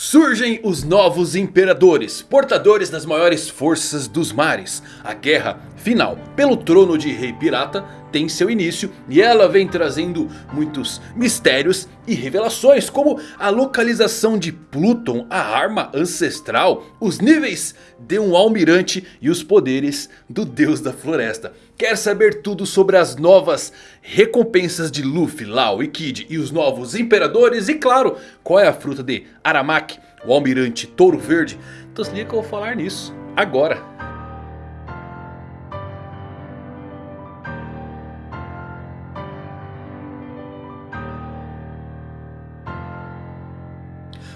Surgem os novos imperadores, portadores das maiores forças dos mares. A guerra final pelo trono de rei pirata tem seu início e ela vem trazendo muitos mistérios e revelações como a localização de Pluton, a arma ancestral, os níveis de um almirante e os poderes do deus da floresta. Quer saber tudo sobre as novas recompensas de Luffy, Lau e Kid e os novos imperadores? E claro, qual é a fruta de Aramaki, o almirante Touro Verde? Então se liga que eu vou falar nisso agora.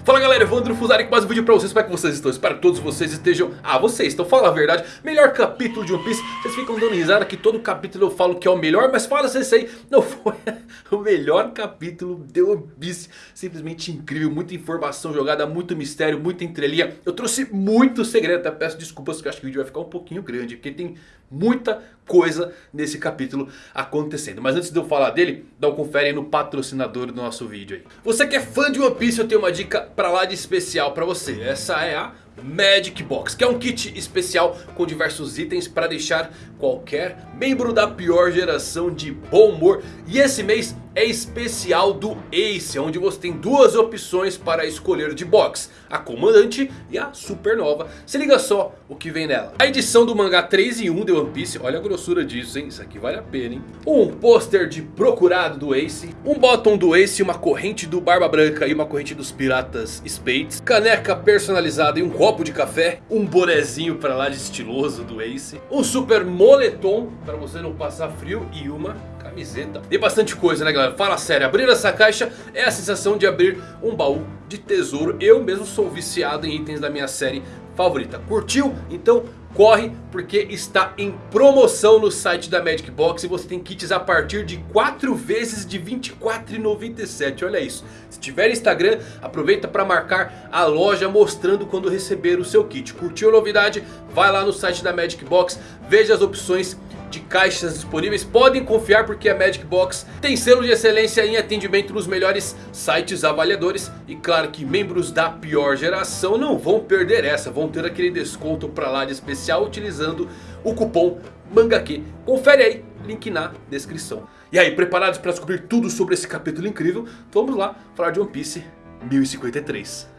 Fala galera, Evandro Fusari com mais um vídeo pra vocês, como é que vocês estão? Espero que todos vocês estejam... Ah, vocês, então fala a verdade, melhor capítulo de One Piece. Vocês ficam dando risada que todo capítulo eu falo que é o melhor Mas fala se esse aí não foi o melhor capítulo de One Piece. Simplesmente incrível, muita informação jogada, muito mistério, muita entrelinha. Eu trouxe muito segredo, até peço desculpas que eu acho que o vídeo vai ficar um pouquinho grande Porque tem muita coisa nesse capítulo acontecendo. Mas antes de eu falar dele, dá um confere no patrocinador do nosso vídeo aí. Você que é fã de One Piece, eu tenho uma dica pra lá de especial pra você. Essa é a Magic Box, que é um kit especial com diversos itens para deixar qualquer membro da pior geração de bom humor. E esse mês especial do Ace, onde você tem duas opções para escolher de box. A Comandante e a Supernova. Se liga só o que vem nela. A edição do mangá 3 em 1 de One Piece, olha a grossura disso hein, isso aqui vale a pena hein. Um pôster de Procurado do Ace, um bottom do Ace, uma corrente do Barba Branca e uma corrente dos Piratas Spades. Caneca personalizada e um copo de café, um bonezinho para lá de estiloso do Ace. Um super moletom para você não passar frio e uma camiseta. E bastante coisa né galera, fala sério, abrir essa caixa é a sensação de abrir um baú de tesouro. Eu mesmo sou viciado em itens da minha série favorita. Curtiu? Então corre porque está em promoção no site da Magic Box. E você tem kits a partir de 4 vezes de R$ 24,97. Olha isso. Se tiver Instagram, aproveita para marcar a loja mostrando quando receber o seu kit. Curtiu a novidade? Vai lá no site da Magic Box, veja as opções de caixas disponíveis. Podem confiar porque a Magic Box tem selo de excelência em atendimento nos melhores sites avaliadores. E claro que membros da pior geração não vão perder essa. Vão ter aquele desconto para lá de especial utilizando o cupom MANGAQ. Confere aí, link na descrição. E aí, preparados para descobrir tudo sobre esse capítulo incrível? Vamos lá falar de One Piece 1053.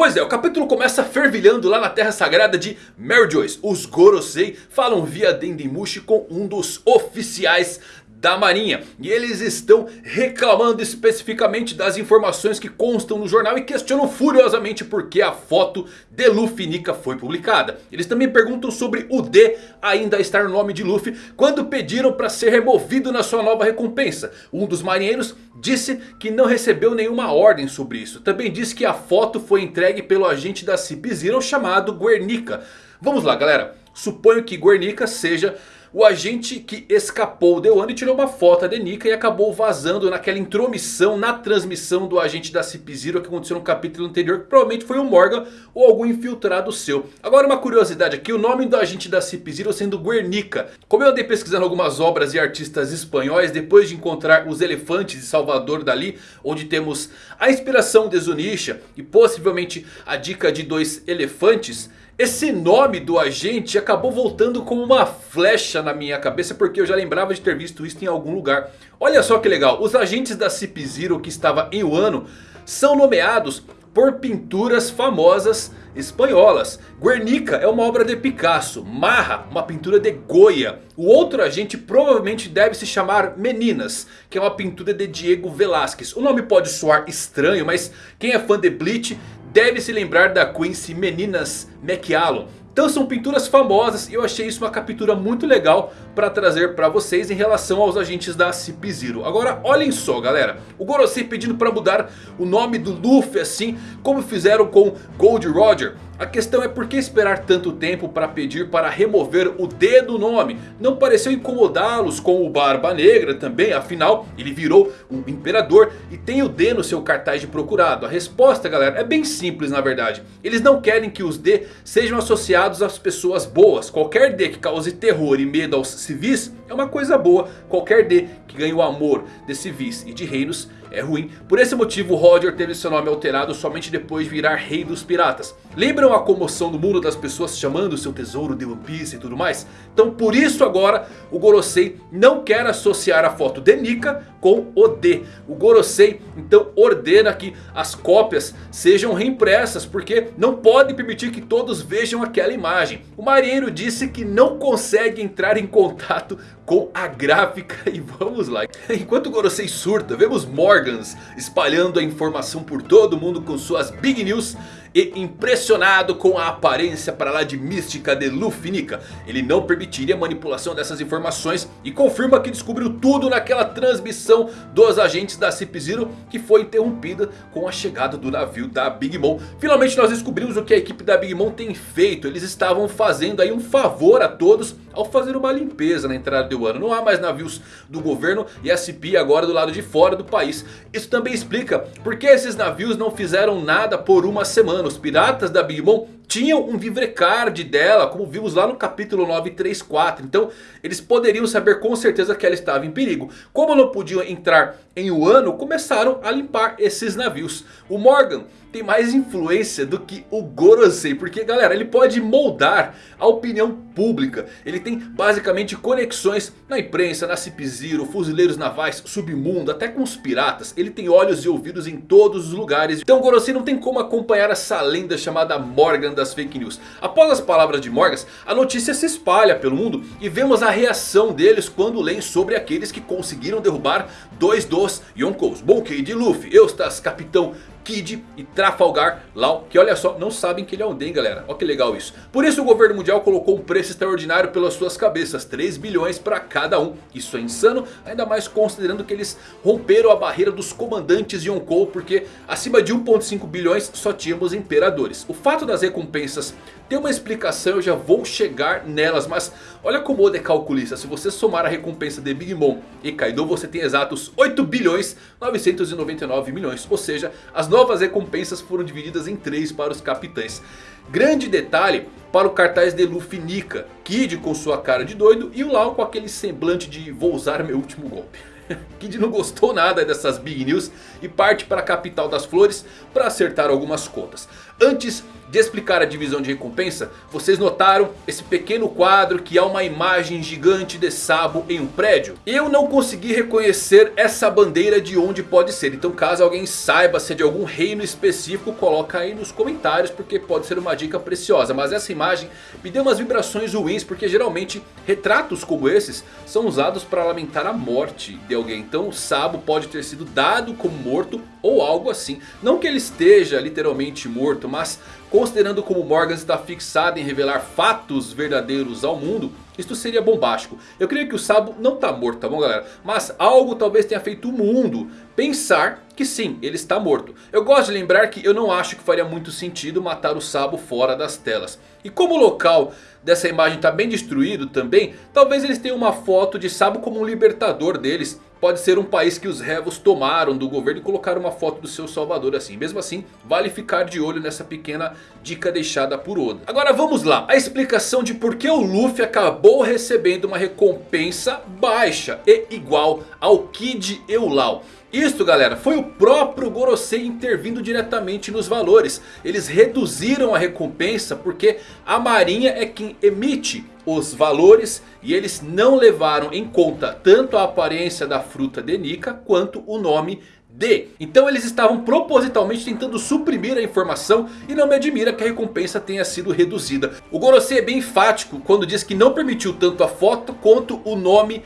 Pois é, o capítulo começa fervilhando lá na terra sagrada de Mary Joyce. Os Gorosei falam via Dendemushi com um dos oficiais da marinha. E eles estão reclamando especificamente das informações que constam no jornal. E questionam furiosamente por que a foto de Luffy Nika foi publicada. Eles também perguntam sobre o D ainda estar no nome de Luffy. Quando pediram para ser removido na sua nova recompensa. Um dos marinheiros disse que não recebeu nenhuma ordem sobre isso. Também disse que a foto foi entregue pelo agente da CP Zero chamado Guernica. Vamos lá galera. Suponho que Guernica seja o agente que escapou deu ano e tirou uma foto da Nika e acabou vazando naquela intromissão na transmissão do agente da Cip Zero que aconteceu no capítulo anterior. Que provavelmente foi o Morgan ou algum infiltrado seu. Agora uma curiosidade aqui, o nome do agente da Cip Zero sendo Guernica. Como eu andei pesquisando algumas obras e artistas espanhóis depois de encontrar os elefantes de Salvador Dali. Onde temos a inspiração de Zunisha e possivelmente a dica de dois elefantes... Esse nome do agente acabou voltando como uma flecha na minha cabeça porque eu já lembrava de ter visto isso em algum lugar. Olha só que legal, os agentes da Cip Zero que estava em Wano são nomeados por pinturas famosas espanholas. Guernica é uma obra de Picasso, Marra, uma pintura de Goya. O outro agente provavelmente deve se chamar Meninas, que é uma pintura de Diego Velázquez. O nome pode soar estranho, mas quem é fã de Bleach deve se lembrar da Quincy Meninas McAllen. Então são pinturas famosas e eu achei isso uma captura muito legal para trazer para vocês em relação aos agentes da Cip Zero. Agora olhem só galera, o Gorosei pedindo para mudar o nome do Luffy assim como fizeram com Gold Roger. A questão é por que esperar tanto tempo para pedir para remover o D do nome? Não pareceu incomodá-los com o Barba Negra também, afinal ele virou um imperador e tem o D no seu cartaz de procurado. A resposta galera é bem simples na verdade. Eles não querem que os D sejam associados às pessoas boas. Qualquer D que cause terror e medo aos civis é uma coisa boa. Qualquer D que ganhe o amor de civis e de reinos é ruim. Por esse motivo Roger teve seu nome alterado somente depois de virar rei dos piratas. Lembram a comoção do mundo das pessoas chamando seu tesouro de One Piece e tudo mais? Então por isso agora o Gorosei não quer associar a foto de Nika com o D. O Gorosei então ordena que as cópias sejam reimpressas porque não pode permitir que todos vejam aquela imagem. O marinheiro disse que não consegue entrar em contato com a gráfica e vamos lá. Enquanto Gorosei surta, vemos Morgans espalhando a informação por todo mundo com suas Big News e impressionado com a aparência para lá de mística de Luffy Nika. Ele não permitiria a manipulação dessas informações e confirma que descobriu tudo naquela transmissão dos agentes da Cip Zero que foi interrompida com a chegada do navio da Big Mom. Finalmente nós descobrimos o que a equipe da Big Mom tem feito. Eles estavam fazendo aí um favor a todos ao fazer uma limpeza na entrada do ano. Não há mais navios do governo e a CP agora do lado de fora do país. Isso também explica por que esses navios não fizeram nada por uma semana. Os piratas da Big Mom tinham um vivrecard dela, como vimos lá no capítulo 934. Então eles poderiam saber com certeza que ela estava em perigo. Como não podiam entrar em Wano, começaram a limpar esses navios. O Morgan tem mais influência do que o Gorosei. Porque galera, ele pode moldar a opinião pública. Ele tem basicamente conexões na imprensa, na Cip Zero, fuzileiros navais, submundo, até com os piratas. Ele tem olhos e ouvidos em todos os lugares. Então Gorosei não tem como acompanhar essa lenda chamada Morgan das fake news. Após as palavras de Morgan, a notícia se espalha pelo mundo. E vemos a reação deles quando leem sobre aqueles que conseguiram derrubar dois dos Yonkous. Monkey de Luffy, Eustas, Capitão Kid e Trafalgar Law. Que olha só, não sabem que ele é um Den, galera. Olha que legal isso. Por isso o governo mundial colocou um preço extraordinário pelas suas cabeças. 3 bilhões para cada um. Isso é insano. Ainda mais considerando que eles romperam a barreira dos comandantes de. Porque acima de 1.5 bilhões só tínhamos imperadores. O fato das recompensas tem uma explicação, eu já vou chegar nelas. Mas olha como Oda é calculista. Se você somar a recompensa de Big Mom e Kaido, você tem exatos 8 bilhões 999 milhões. Ou seja, as novas recompensas foram divididas em 3 para os capitães. Grande detalhe para o cartaz de Luffy Nika. Kid com sua cara de doido e o Lau com aquele semblante de vou usar meu último golpe. Kid não gostou nada dessas Big News e parte para a capital das flores para acertar algumas contas. Antes de explicar a divisão de recompensa, vocês notaram esse pequeno quadro que há uma imagem gigante de Sabo em um prédio? Eu não consegui reconhecer essa bandeira de onde pode ser. Então caso alguém saiba se é de algum reino específico, coloca aí nos comentários porque pode ser uma dica preciosa. Mas essa imagem me deu umas vibrações ruins porque geralmente retratos como esses são usados para lamentar a morte de alguém. Então Sabo pode ter sido dado como morto ou algo assim. Não que ele esteja literalmente morto, mas Considerando como Morgan está fixado em revelar fatos verdadeiros ao mundo, isto seria bombástico. Eu creio que o Sabo não está morto, tá bom galera? Mas algo talvez tenha feito o mundo pensar que sim, ele está morto. Eu gosto de lembrar que eu não acho que faria muito sentido matar o Sabo fora das telas. E como o local dessa imagem está bem destruído também, talvez eles tenham uma foto de Sabo como um libertador deles Pode ser um país que os revos tomaram do governo e colocaram uma foto do seu salvador assim. Mesmo assim, vale ficar de olho nessa pequena dica deixada por Oda. Agora vamos lá. A explicação de por que o Luffy acabou recebendo uma recompensa baixa e igual ao Kid Eulau. Isto galera, foi o próprio Gorosei intervindo diretamente nos valores. Eles reduziram a recompensa porque a marinha é quem emite os valores. E eles não levaram em conta tanto a aparência da fruta de Nika quanto o nome D. Então eles estavam propositalmente tentando suprimir a informação e não me admira que a recompensa tenha sido reduzida. O Gorosei é bem enfático quando diz que não permitiu tanto a foto quanto o nome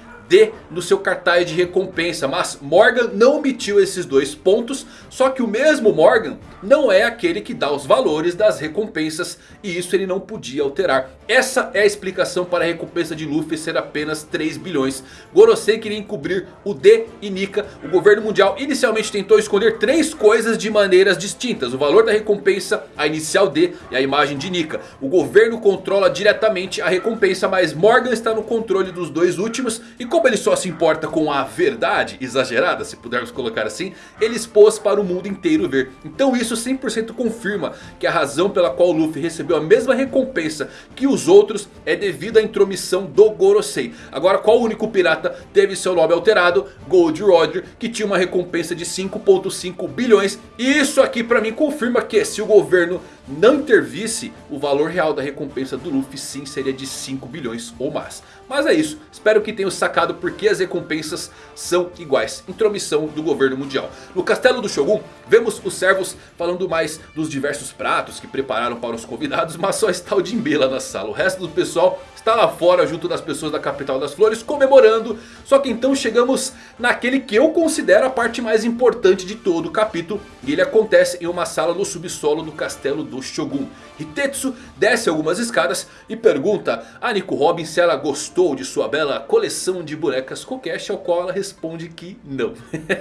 No seu cartaz de recompensa. Mas Morgan não omitiu esses dois pontos. Só que o mesmo Morgan não é aquele que dá os valores das recompensas. E isso ele não podia alterar. Essa é a explicação para a recompensa de Luffy ser apenas 3 bilhões. Gorosei queria encobrir o D e Nika. O governo mundial inicialmente tentou esconder três coisas de maneiras distintas. O valor da recompensa, a inicial D e a imagem de Nika. O governo controla diretamente a recompensa. Mas Morgan está no controle dos dois últimos. E como ele só se importa com a verdade exagerada, se pudermos colocar assim, ele expôs para o mundo inteiro ver. Então isso 100% confirma que a razão pela qual Luffy recebeu a mesma recompensa que o os outros é devido à intromissão do Gorosei. Agora qual único pirata teve seu nome alterado? Gold Roger que tinha uma recompensa de 5.5 bilhões. E isso aqui para mim confirma que se o governo não intervisse, o valor real da recompensa do Luffy sim seria de 5 bilhões ou mais. Mas é isso, espero que tenham sacado porque as recompensas são iguais. Intromissão do governo mundial. No castelo do Shogun, vemos os servos falando mais dos diversos pratos que prepararam para os convidados. Mas só está o Jinbe lá na sala. O resto do pessoal está lá fora junto das pessoas da capital das flores comemorando. Só que então chegamos naquele que eu considero a parte mais importante de todo o capítulo. E ele acontece em uma sala no subsolo do castelo do Shogun. Hitetsu desce algumas escadas e pergunta a Nico Robin se ela gostou de sua bela coleção de bonecas Kokeshi. Ao qual ela responde que não.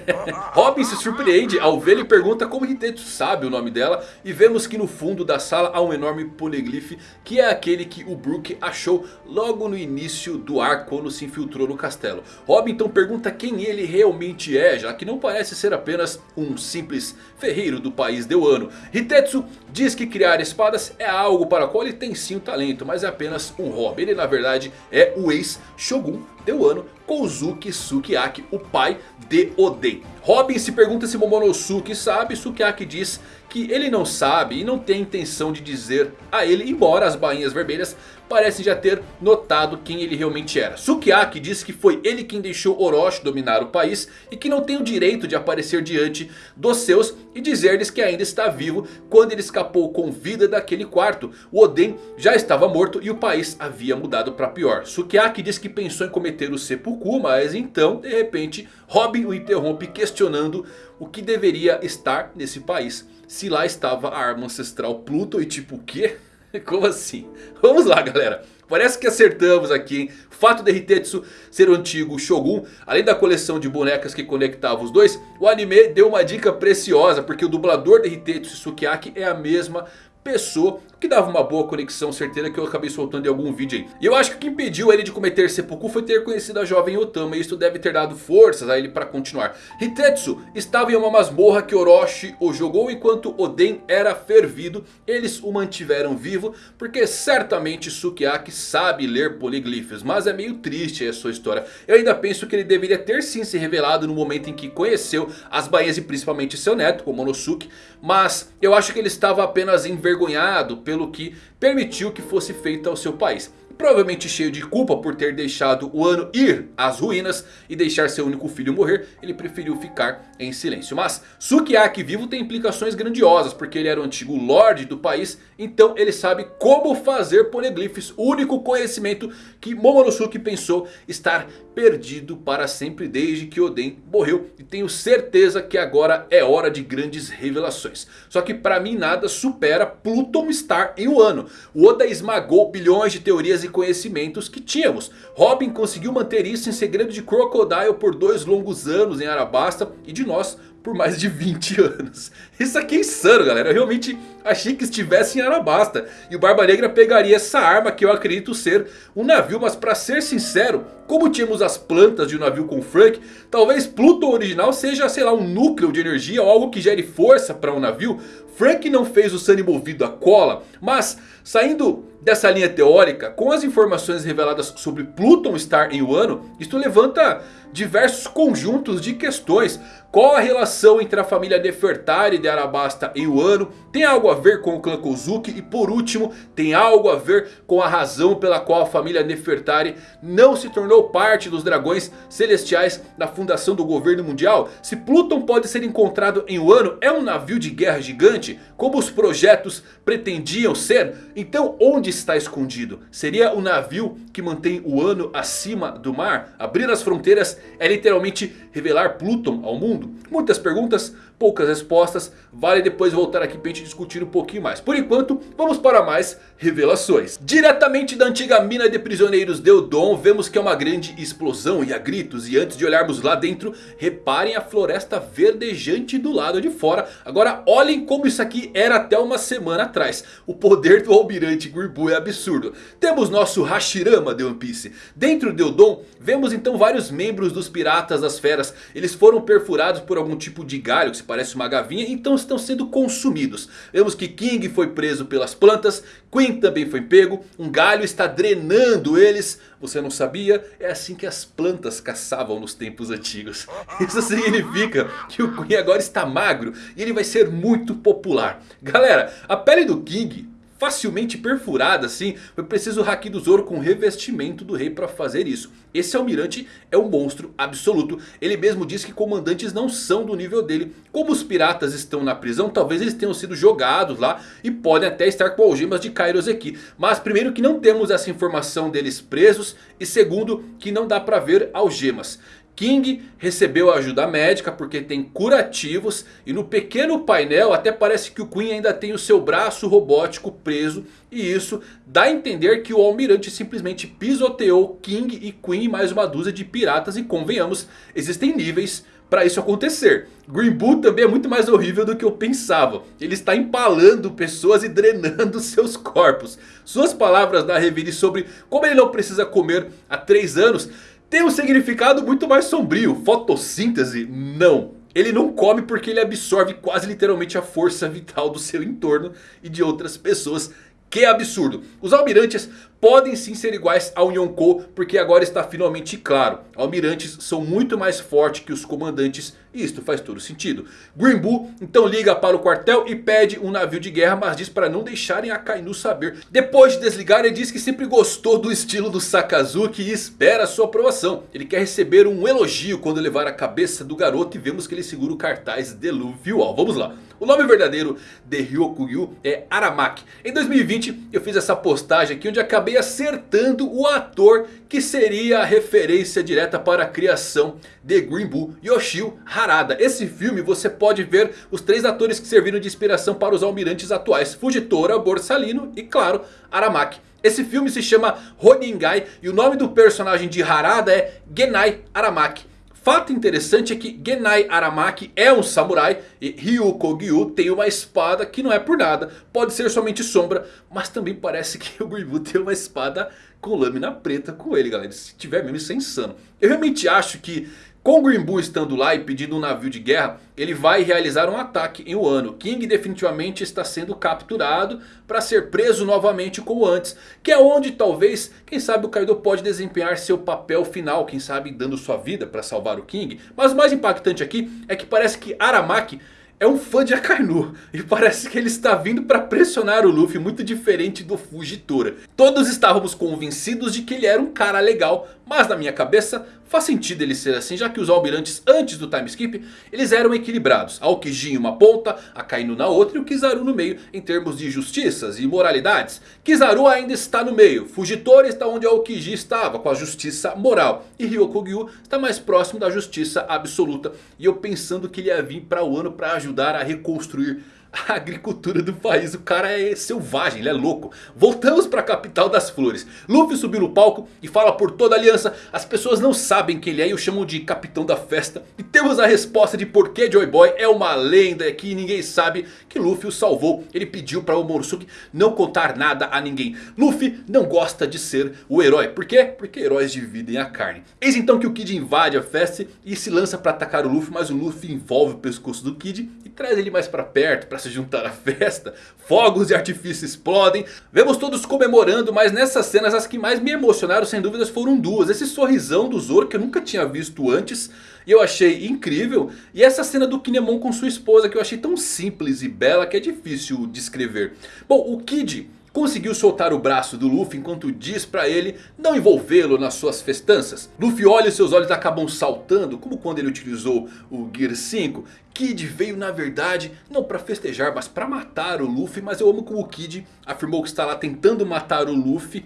Robin se surpreende ao ver e pergunta como Hitetsu sabe o nome dela. E vemos que no fundo da sala há um enorme poliglife que é aquele que o Brook achou logo no início do ar quando se infiltrou no castelo. Robin então pergunta quem ele realmente é, já que não parece ser apenas um simples ferreiro do país de Wano. Hitetsu diz que criar espadas é algo para o qual ele tem sim o talento, mas é apenas um hobby. Ele na verdade é o ex-shogun de Wano, Kozuki Sukiyaki, o pai de Oden. Robin se pergunta se Momonosuke sabe, Sukiyaki diz que ele não sabe e não tem intenção de dizer a ele, embora as bainhas vermelhas parecem já ter notado quem ele realmente era. Sukiyaki diz que foi ele quem deixou Orochi dominar o país e que não tem o direito de aparecer diante dos seus e dizer-lhes que ainda está vivo quando ele escapou com vida daquele quarto. O Oden já estava morto e o país havia mudado para pior. Sukiyaki diz que pensou em cometer o seppuku, mas então de repente Robin o interrompe questionando o que deveria estar nesse país. Se lá estava a arma ancestral Pluto e tipo o quê? Como assim? Vamos lá galera. Parece que acertamos aqui, hein? O fato de Hitetsu ser o antigo Shogun, além da coleção de bonecas que conectava os dois, o anime deu uma dica preciosa, porque o dublador de Hitetsu Sukiyaki é a mesma pessoa que dava uma boa conexão certeira que eu acabei soltando em algum vídeo aí. E eu acho que o que impediu ele de cometer seppuku foi ter conhecido a jovem Otama. E isso deve ter dado forças a ele para continuar. Hitetsu estava em uma masmorra que Orochi o jogou enquanto Oden era fervido. Eles o mantiveram vivo porque certamente Sukiyaki sabe ler poliglifos. Mas é meio triste a sua história. Eu ainda penso que ele deveria ter sim se revelado no momento em que conheceu as bainhas e principalmente seu neto, o Monosuke. Mas eu acho que ele estava apenas envergonhado pelo que permitiu que fosse feito ao seu país. Provavelmente cheio de culpa por ter deixado o ano ir às ruínas e deixar seu único filho morrer, ele preferiu ficar em silêncio. Mas Sukiyaki vivo tem implicações grandiosas, porque ele era o antigo lord do país, então ele sabe como fazer poneglyphs, o único conhecimento que Momonosuke pensou estar perdido para sempre desde que Oden morreu. E tenho certeza que agora é hora de grandes revelações. Só que para mim nada supera Pluton estar em Wano. O Oda esmagou bilhões de teorias e conhecimentos que tínhamos. Robin conseguiu manter isso em segredo de Crocodile por dois longos anos em Arabasta. E de nós por mais de 20 anos. Isso aqui é insano galera. Eu realmente achei que estivesse em Arabasta. E o Barba Negra pegaria essa arma que eu acredito ser um navio. Mas para ser sincero, como tínhamos as plantas de um navio com Frank. Talvez Pluton original seja sei lá um núcleo de energia ou algo que gere força para um navio. Frank não fez o Sunny movido a cola. Mas saindo dessa linha teórica, com as informações reveladas sobre Pluton estar em Wano, isto levanta diversos conjuntos de questões. Qual a relação entre a família Nefertari de Arabasta e Wano? Tem algo a ver com o clã Kozuki? E por último, tem algo a ver com a razão pela qual a família Nefertari não se tornou parte dos dragões celestiais na fundação do governo mundial? Se Pluton pode ser encontrado em Wano, é um navio de guerra gigante? Como os projetos pretendiam ser? Então onde está escondido? Seria o navio que mantém o Wano acima do mar? Abrir as fronteiras é literalmente revelar Pluton ao mundo? Muitas perguntas, poucas respostas. Vale depois voltar aqui para a gente discutir um pouquinho mais. Por enquanto, vamos para mais revelações. Diretamente da antiga mina de prisioneiros de Eudon, vemos que é uma grande explosão e há gritos. E antes de olharmos lá dentro, reparem a floresta verdejante do lado de fora. Agora olhem como isso aqui era até uma semana atrás. O poder do almirante Gurbul Poo é absurdo. Temos nosso Hashirama de One Piece. Dentro de Odon, vemos então vários membros dos Piratas das Feras. Eles foram perfurados por algum tipo de galho que se parece uma gavinha. Então estão sendo consumidos. Vemos que King foi preso pelas plantas. Queen também foi pego. Um galho está drenando eles. Você não sabia? É assim que as plantas caçavam nos tempos antigos. Isso significa que o Queen agora está magro e ele vai ser muito popular. Galera, a pele do King facilmente perfurada assim. Foi preciso o Haki do Zoro com revestimento do rei para fazer isso. Esse almirante é um monstro absoluto. Ele mesmo diz que comandantes não são do nível dele. Como os piratas estão na prisão, talvez eles tenham sido jogados lá. E podem até estar com algemas de Kairoseki. Mas primeiro que não temos essa informação deles presos. E segundo que não dá para ver algemas. King recebeu ajuda médica porque tem curativos. E no pequeno painel até parece que o Queen ainda tem o seu braço robótico preso. E isso dá a entender que o almirante simplesmente pisoteou King e Queen mais uma dúzia de piratas. E convenhamos, existem níveis para isso acontecer. Green Bull também é muito mais horrível do que eu pensava. Ele está empalando pessoas e drenando seus corpos. Suas palavras na revire sobre como ele não precisa comer há 3 anos tem um significado muito mais sombrio. Fotossíntese? Não. Ele não come porque ele absorve quase literalmente a força vital do seu entorno e de outras pessoas. Que absurdo. Os almirantes podem sim ser iguais ao Yonkou, porque agora está finalmente claro. Almirantes são muito mais fortes que os comandantes e isto faz todo sentido. Green Bull então liga para o quartel e pede um navio de guerra, mas diz para não deixarem a Kainu saber. Depois de desligar ele diz que sempre gostou do estilo do Sakazuki e espera sua aprovação. Ele quer receber um elogio quando levar a cabeça do garoto e vemos que ele segura o cartaz de Luffy Wall. Vamos lá. O nome verdadeiro de Ryokugyu é Aramaki. Em 2020 eu fiz essa postagem aqui onde acabei acertando o ator que seria a referência direta para a criação de Green Bull, Yoshio Harada. Esse filme você pode ver os três atores que serviram de inspiração para os almirantes atuais. Fujitora, Borsalino e claro Aramaki. Esse filme se chama Roningai e o nome do personagem de Harada é Genai Aramaki. Fato interessante é que Genai Aramaki é um samurai e Ryu Kogyu tem uma espada que não é por nada. Pode ser somente sombra, mas também parece que o tem uma espada com lâmina preta com ele, galera. Se tiver mesmo, isso é insano. Eu realmente acho que com Green Bull estando lá e pedindo um navio de guerra, ele vai realizar um ataque em Wano. King definitivamente está sendo capturado para ser preso novamente como antes. Que é onde talvez, quem sabe o Kaido pode desempenhar seu papel final. Quem sabe dando sua vida para salvar o King. Mas o mais impactante aqui é que parece que Aramaki é um fã de Akainu. E parece que ele está vindo para pressionar o Luffy muito diferente do Fujitora. Todos estávamos convencidos de que ele era um cara legal. Mas na minha cabeça faz sentido ele ser assim. Já que os almirantes antes do time skip eles eram equilibrados. A Okiji em uma ponta, a Kainu na outra e o Kizaru no meio. Em termos de justiças e moralidades. Kizaru ainda está no meio. Fujitora está onde a Okiji estava. Com a justiça moral. E Ryokugyu está mais próximo da justiça absoluta. E eu pensando que ele ia vir para o ano para ajudar a reconstruir a agricultura do país. O cara é selvagem, ele é louco. Voltamos para a capital das flores. Luffy subiu no palco e fala por toda a aliança. As pessoas não sabem quem ele é e o chamam de capitão da festa. E temos a resposta de por que Joy Boy é uma lenda que ninguém sabe que Luffy o salvou. Ele pediu para o Morosuke não contar nada a ninguém. Luffy não gosta de ser o herói. Por quê? Porque heróis dividem a carne. Eis então que o Kid invade a festa e se lança para atacar o Luffy. Mas o Luffy envolve o pescoço do Kid e traz ele mais para perto para se juntar à festa. Fogos e artifícios explodem. Vemos todos comemorando, mas nessas cenas as que mais me emocionaram sem dúvidas foram duas. Esse sorrisão do Zoro que eu nunca tinha visto antes. E eu achei incrível. E essa cena do Kinemon com sua esposa que eu achei tão simples e bela que é difícil descrever. Bom, o Kid conseguiu soltar o braço do Luffy enquanto diz pra ele não envolvê-lo nas suas festanças. Luffy olha e seus olhos acabam saltando, como quando ele utilizou o Gear 5. Kid veio na verdade não para festejar, mas para matar o Luffy. Mas eu amo como o Kid afirmou que está lá tentando matar o Luffy.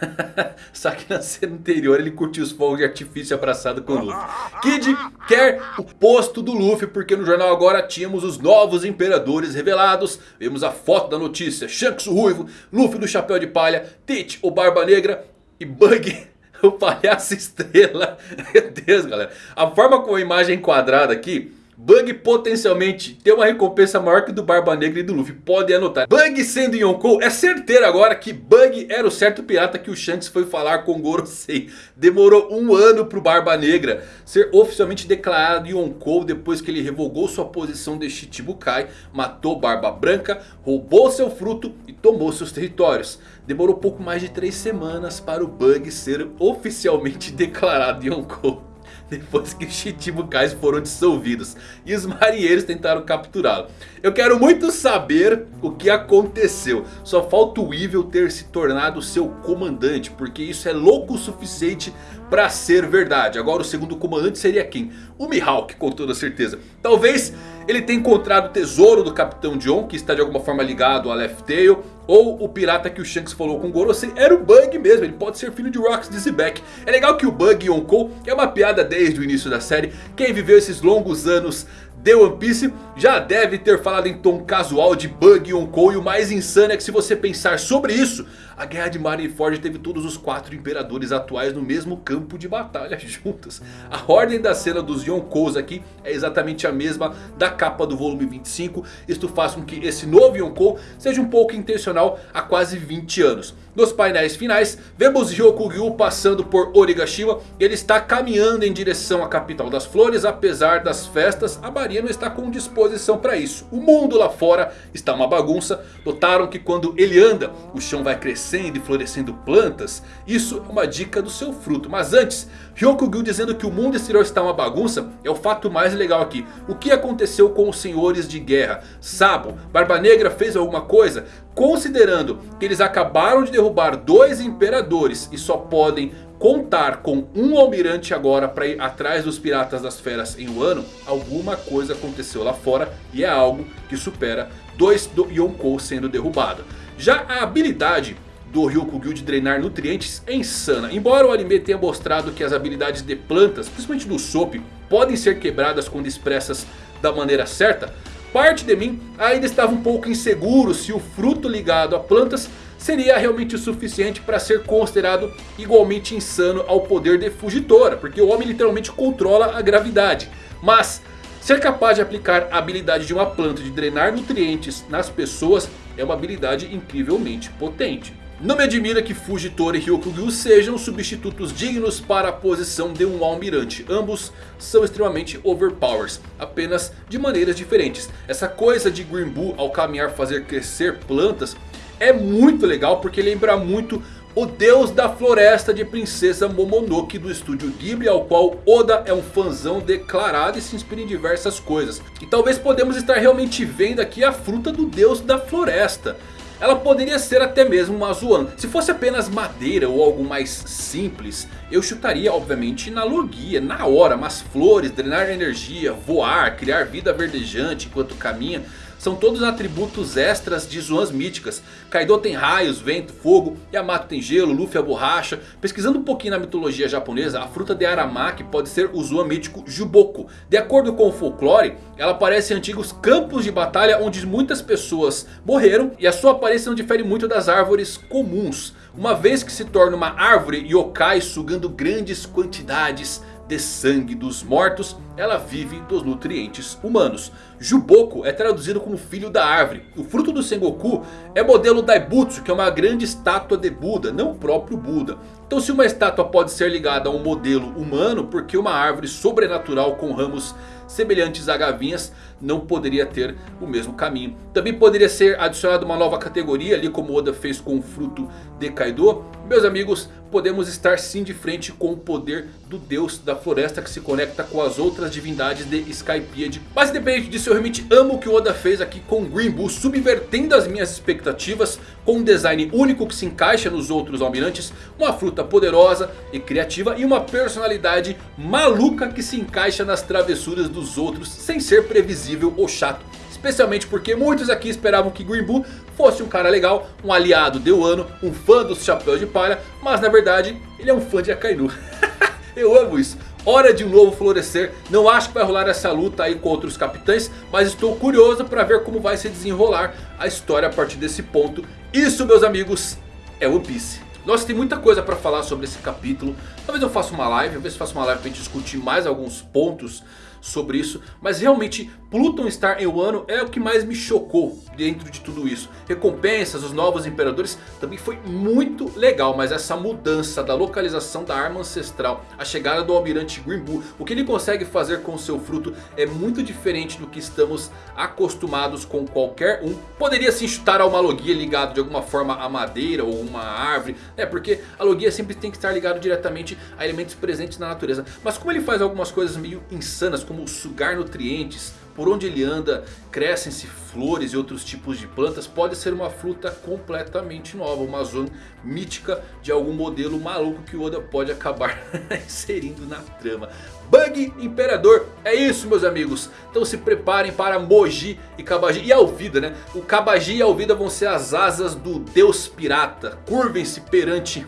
Só que na cena anterior ele curtiu os fogos de artifício abraçado com o Luffy. Kid quer o posto do Luffy porque no jornal agora tínhamos os novos imperadores revelados. Vemos a foto da notícia. Shanks o Ruivo, Luffy do Chapéu de Palha, Tite o Barba Negra e Bug o palhaço estrela. Meu Deus galera. A forma como a imagem é enquadrada aqui Bug potencialmente tem uma recompensa maior que do Barba Negra e do Luffy. Podem anotar. Bug sendo Yonkou. É certeiro agora que Bug era o certo pirata que o Shanks foi falar com Gorosei. Demorou um ano pro Barba Negra ser oficialmente declarado Yonkou. Depois que ele revogou sua posição de Shichibukai. Matou Barba Branca. Roubou seu fruto e tomou seus territórios. Demorou pouco mais de 3 semanas para o Bug ser oficialmente declarado Yonkou. depois que os Chichibukais foram dissolvidos e os marinheiros tentaram capturá-lo. Eu quero muito saber o que aconteceu. Só falta o Evil ter se tornado seu comandante, porque isso é louco o suficiente para ser verdade. Agora o segundo comandante seria quem? O Mihawk, com toda certeza. Talvez ele tenha encontrado o tesouro do Capitão John, que está de alguma forma ligado a Left Tail. Ou o pirata que o Shanks falou com o Gorosei era o Bug mesmo, ele pode ser filho de Rox Dizzyback. É legal que o Bug Yonkou é uma piada desde o início da série. Quem viveu esses longos anos de One Piece já deve ter falado em tom casual de Bug Yonkou. E o mais insano é que se você pensar sobre isso, a guerra de Marineford teve todos os quatro imperadores atuais no mesmo campo de batalha juntos. A ordem da cena dos Yonkous aqui é exatamente a mesma da capa do volume 25. Isto faz com que esse novo Yonkou seja um pouco intencional há quase 20 anos. Nos painéis finais, vemos Ryokugyu passando por Origashima. Ele está caminhando em direção à capital das flores. Apesar das festas, a Maria não está com disposição para isso. O mundo lá fora está uma bagunça. Notaram que quando ele anda, o chão vai crescendo e florescendo plantas. Isso é uma dica do seu fruto. Mas antes, Ryokugyu dizendo que o mundo exterior está uma bagunça é o fato mais legal aqui. O que aconteceu com os senhores de guerra? Sabo, Barba Negra fez alguma coisa? Considerando que eles acabaram de derrubar dois imperadores e só podem contar com um almirante agora para ir atrás dos piratas das feras em um ano, alguma coisa aconteceu lá fora e é algo que supera dois do Yonkou sendo derrubado. Já a habilidade do Ryukugyu de drenar nutrientes é insana. Embora o anime tenha mostrado que as habilidades de plantas, principalmente do Soap, podem ser quebradas quando expressas da maneira certa parte de mim ainda estava um pouco inseguro se o fruto ligado a plantas seria realmente o suficiente para ser considerado igualmente insano ao poder de Fugitora. Porque o homem literalmente controla a gravidade. Mas ser capaz de aplicar a habilidade de uma planta de drenar nutrientes nas pessoas é uma habilidade incrivelmente potente. Não me admira que Fujitora e Ryokugyu sejam substitutos dignos para a posição de um almirante. Ambos são extremamente overpowers, apenas de maneiras diferentes. Essa coisa de Green Bull ao caminhar fazer crescer plantas é muito legal porque lembra muito o deus da floresta de Princesa Momonoke do estúdio Ghibli, ao qual Oda é um fãzão declarado e se inspira em diversas coisas. E talvez podemos estar realmente vendo aqui a fruta do deus da floresta. Ela poderia ser até mesmo uma Azuan. Se fosse apenas madeira ou algo mais simples, eu chutaria obviamente na logia, na hora. Mas flores, drenar energia, voar, criar vida verdejante enquanto caminha... São todos atributos extras de zonas míticas. Kaido tem raios, vento, fogo. Yamato tem gelo, Luffy a borracha. Pesquisando um pouquinho na mitologia japonesa, a fruta de Aramaki pode ser o zoan mítico Juboku. De acordo com o folclore, ela aparece em antigos campos de batalha onde muitas pessoas morreram. E a sua aparência não difere muito das árvores comuns. Uma vez que se torna uma árvore yokai sugando grandes quantidades de sangue dos mortos, ela vive dos nutrientes humanos. Juboku é traduzido como filho da árvore. O fruto do Sengoku é modelo Daibutsu, que é uma grande estátua de Buda, não o próprio Buda. Então se uma estátua pode ser ligada a um modelo humano, porque uma árvore sobrenatural com ramos semelhantes a gavinhas não poderia ter o mesmo caminho. Também poderia ser adicionada uma nova categoria, ali como Oda fez com o fruto de Kaido. Meus amigos, podemos estar sim de frente com o poder do deus da floresta que se conecta com as outras divindades de Skypiea. Mas independente disso, eu realmente amo o que o Oda fez aqui com Green Bull, subvertendo as minhas expectativas com um design único que se encaixa nos outros almirantes, uma fruta poderosa e criativa e uma personalidade maluca que se encaixa nas travessuras dos outros sem ser previsível ou chato. Especialmente porque muitos aqui esperavam que Green Bull fosse um cara legal, um aliado de Wano, um fã dos chapéus de palha, mas na verdade ele é um fã de Akainu. Eu amo isso. Hora de um novo florescer. Não acho que vai rolar essa luta aí contra os capitães. Mas estou curioso para ver como vai se desenrolar a história a partir desse ponto. Isso meus amigos é One Piece. Nossa, tem muita coisa para falar sobre esse capítulo. Talvez eu faça uma live, talvez eu faça uma live para gente discutir mais alguns pontos sobre isso. Mas realmente Pluton em Wano é o que mais me chocou dentro de tudo isso. Recompensas, os novos imperadores também foi muito legal. Mas essa mudança da localização da arma ancestral, a chegada do almirante Bull, o que ele consegue fazer com o seu fruto é muito diferente do que estamos acostumados com qualquer um. Poderia se chutar a uma logia ligado de alguma forma a madeira ou uma árvore. É porque a logia sempre tem que estar ligado diretamente a elementos presentes na natureza. Mas como ele faz algumas coisas meio insanas como sugar nutrientes por onde ele anda crescem-se flores e outros tipos de plantas. Pode ser uma fruta completamente nova. Uma zona mítica de algum modelo maluco que o Oda pode acabar inserindo na trama. Bug Imperador. É isso meus amigos. Então se preparem para Moji e Kabaji. E Alvida né. O Kabaji e Alvida vão ser as asas do Deus Pirata. Curvem-se perante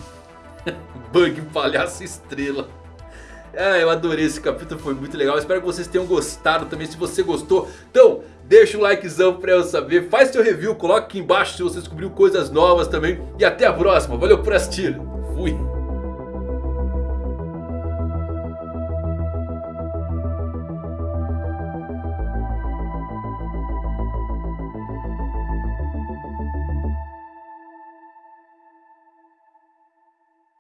Bug Palhaço Estrela. Ah, eu adorei esse capítulo, foi muito legal. Espero que vocês tenham gostado também. Se você gostou, então deixa o likezão pra eu saber. Faz seu review, coloque aqui embaixo se você descobriu coisas novas também. E até a próxima. Valeu por assistir. Fui.